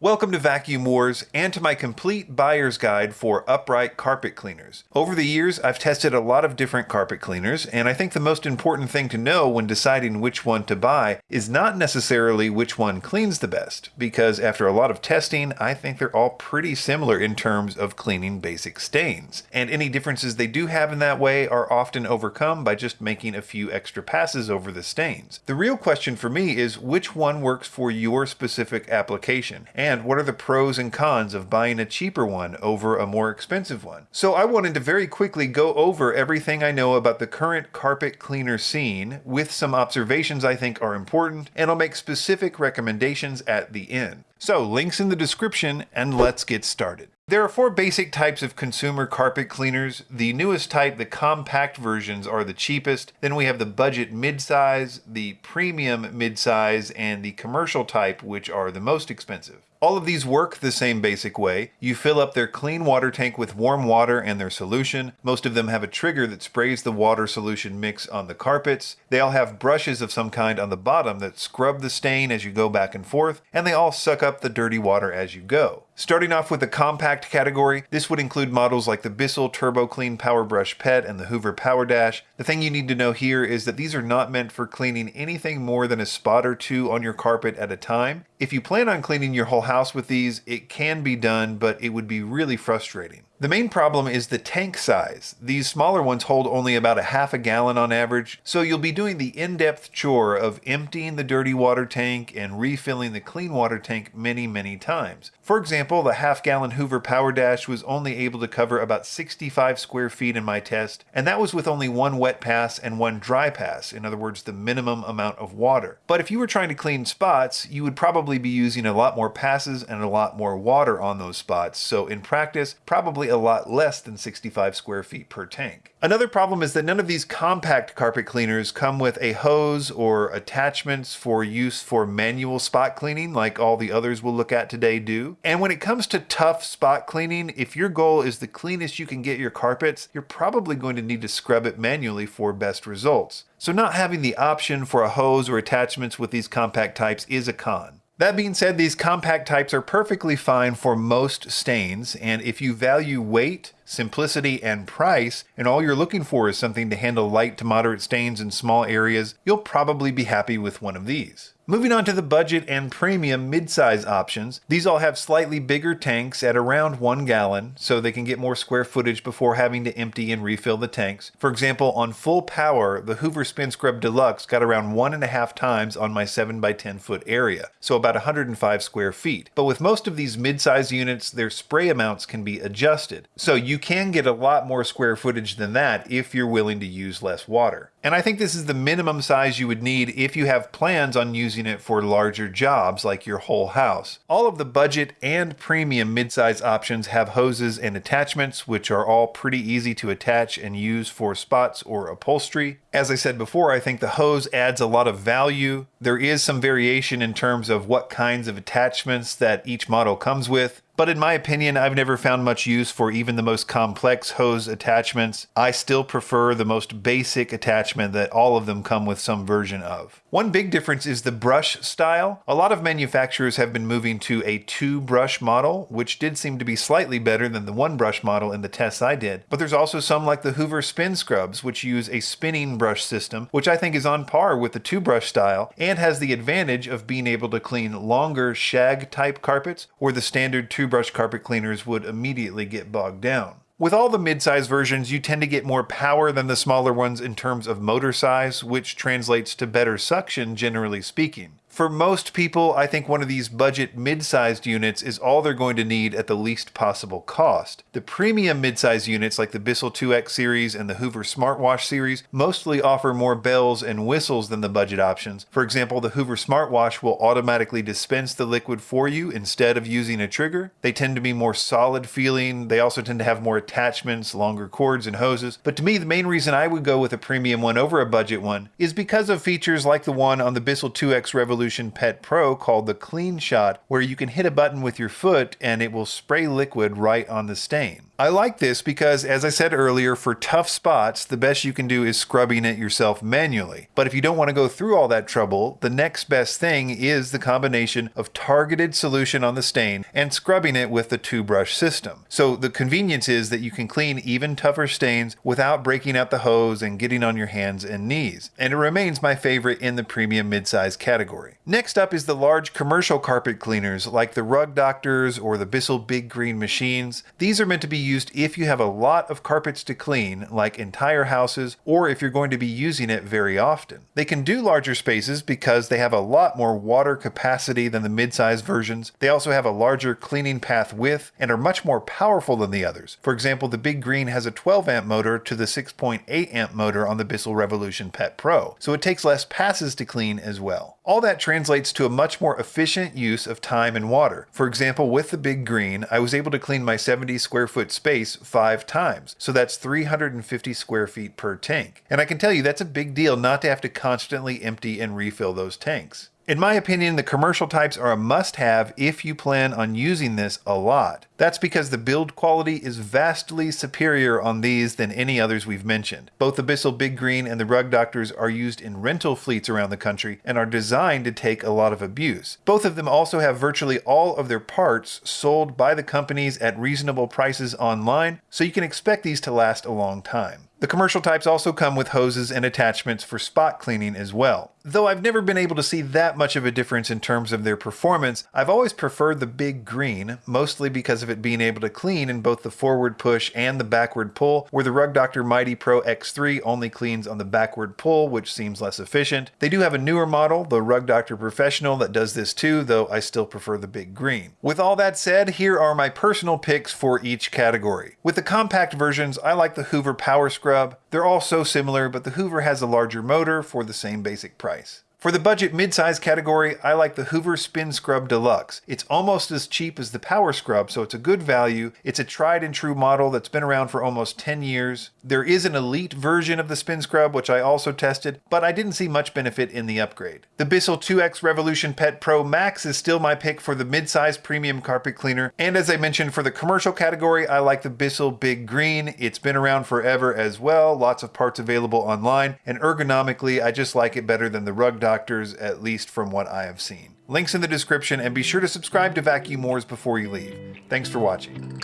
Welcome to Vacuum Wars and to my complete buyer's guide for upright carpet cleaners. Over the years, I've tested a lot of different carpet cleaners, and I think the most important thing to know when deciding which one to buy is not necessarily which one cleans the best, because after a lot of testing, I think they're all pretty similar in terms of cleaning basic stains. And any differences they do have in that way are often overcome by just making a few extra passes over the stains. The real question for me is which one works for your specific application. And and what are the pros and cons of buying a cheaper one over a more expensive one. So I wanted to very quickly go over everything I know about the current carpet cleaner scene with some observations I think are important, and I'll make specific recommendations at the end. So links in the description and let's get started. There are four basic types of consumer carpet cleaners. The newest type, the compact versions, are the cheapest. Then we have the budget midsize, the premium midsize, and the commercial type, which are the most expensive. All of these work the same basic way. You fill up their clean water tank with warm water and their solution. Most of them have a trigger that sprays the water solution mix on the carpets. They all have brushes of some kind on the bottom that scrub the stain as you go back and forth, and they all suck up the dirty water as you go. Starting off with the compact category, this would include models like the Bissell Turbo Clean Power Brush Pet and the Hoover Power Dash. The thing you need to know here is that these are not meant for cleaning anything more than a spot or two on your carpet at a time. If you plan on cleaning your whole house with these, it can be done, but it would be really frustrating. The main problem is the tank size. These smaller ones hold only about a half a gallon on average, so you'll be doing the in-depth chore of emptying the dirty water tank and refilling the clean water tank many, many times. For example, the half gallon Hoover Power Dash was only able to cover about 65 square feet in my test, and that was with only one wet pass and one dry pass, in other words, the minimum amount of water. But if you were trying to clean spots, you would probably be using a lot more passes and a lot more water on those spots, so in practice, probably a lot less than 65 square feet per tank. Another problem is that none of these compact carpet cleaners come with a hose or attachments for use for manual spot cleaning like all the others we'll look at today do. And when it comes to tough spot cleaning, if your goal is the cleanest you can get your carpets, you're probably going to need to scrub it manually for best results. So not having the option for a hose or attachments with these compact types is a con. That being said, these compact types are perfectly fine for most stains, and if you value weight, simplicity, and price, and all you're looking for is something to handle light to moderate stains in small areas, you'll probably be happy with one of these. Moving on to the budget and premium midsize options, these all have slightly bigger tanks at around one gallon, so they can get more square footage before having to empty and refill the tanks. For example, on full power, the Hoover Spin Scrub Deluxe got around one and a half times on my 7 by 10 foot area, so about 105 square feet. But with most of these midsize units, their spray amounts can be adjusted, so you can get a lot more square footage than that if you're willing to use less water. And I think this is the minimum size you would need if you have plans on using it for larger jobs like your whole house. All of the budget and premium midsize options have hoses and attachments, which are all pretty easy to attach and use for spots or upholstery. As I said before, I think the hose adds a lot of value. There is some variation in terms of what kinds of attachments that each model comes with. But in my opinion, I've never found much use for even the most complex hose attachments. I still prefer the most basic attachment that all of them come with some version of. One big difference is the brush style. A lot of manufacturers have been moving to a two brush model, which did seem to be slightly better than the one brush model in the tests I did. But there's also some like the Hoover Spin Scrubs, which use a spinning brush system, which I think is on par with the two brush style and has the advantage of being able to clean longer shag type carpets where the standard two brush carpet cleaners would immediately get bogged down. With all the mid-size versions, you tend to get more power than the smaller ones in terms of motor size, which translates to better suction generally speaking. For most people, I think one of these budget mid-sized units is all they're going to need at the least possible cost. The premium mid-sized units like the Bissell 2X series and the Hoover Smartwash series mostly offer more bells and whistles than the budget options. For example, the Hoover Smartwash will automatically dispense the liquid for you instead of using a trigger. They tend to be more solid feeling. They also tend to have more attachments, longer cords and hoses. But to me, the main reason I would go with a premium one over a budget one is because of features like the one on the Bissell 2X Revolution Pet Pro called the Clean Shot, where you can hit a button with your foot and it will spray liquid right on the stain. I like this because, as I said earlier, for tough spots, the best you can do is scrubbing it yourself manually. But if you don't want to go through all that trouble, the next best thing is the combination of targeted solution on the stain and scrubbing it with the two brush system. So the convenience is that you can clean even tougher stains without breaking out the hose and getting on your hands and knees. And it remains my favorite in the premium midsize category. Next up is the large commercial carpet cleaners like the Rug Doctors or the Bissell Big Green machines. These are meant to be used if you have a lot of carpets to clean, like entire houses, or if you're going to be using it very often. They can do larger spaces because they have a lot more water capacity than the mid-size versions. They also have a larger cleaning path width and are much more powerful than the others. For example, the Big Green has a 12 amp motor to the 6.8 amp motor on the Bissell Revolution Pet Pro, so it takes less passes to clean as well. All that translates to a much more efficient use of time and water. For example, with the Big Green, I was able to clean my 70 square foot space five times, so that's 350 square feet per tank. And I can tell you that's a big deal not to have to constantly empty and refill those tanks. In my opinion, the commercial types are a must-have if you plan on using this a lot. That's because the build quality is vastly superior on these than any others we've mentioned. Both the Bissell Big Green and the Rug Doctors are used in rental fleets around the country and are designed to take a lot of abuse. Both of them also have virtually all of their parts sold by the companies at reasonable prices online, so you can expect these to last a long time. The commercial types also come with hoses and attachments for spot cleaning as well. Though I've never been able to see that much of a difference in terms of their performance, I've always preferred the Big Green, mostly because of it being able to clean in both the forward push and the backward pull, where the Rug Doctor Mighty Pro X3 only cleans on the backward pull, which seems less efficient. They do have a newer model, the Rug Doctor Professional, that does this too, though I still prefer the Big Green. With all that said, here are my personal picks for each category. With the compact versions, I like the Hoover Power Scrub scrub. They're all so similar, but the Hoover has a larger motor for the same basic price. For the budget midsize category, I like the Hoover Spin Scrub Deluxe. It's almost as cheap as the Power Scrub, so it's a good value. It's a tried and true model that's been around for almost 10 years. There is an elite version of the Spin Scrub, which I also tested, but I didn't see much benefit in the upgrade. The Bissell 2X Revolution Pet Pro Max is still my pick for the midsize premium carpet cleaner, and as I mentioned for the commercial category, I like the Bissell Big Green. It's been around forever as well, lots of parts available online, and ergonomically, I just like it better than the Rug doctors, at least from what I have seen. Links in the description, and be sure to subscribe to Vacuum Wars before you leave. Thanks for watching.